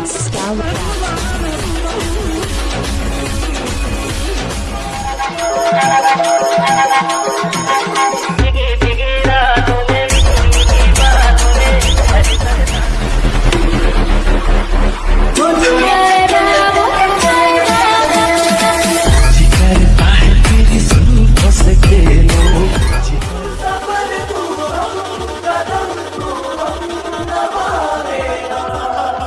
It's Scallywag.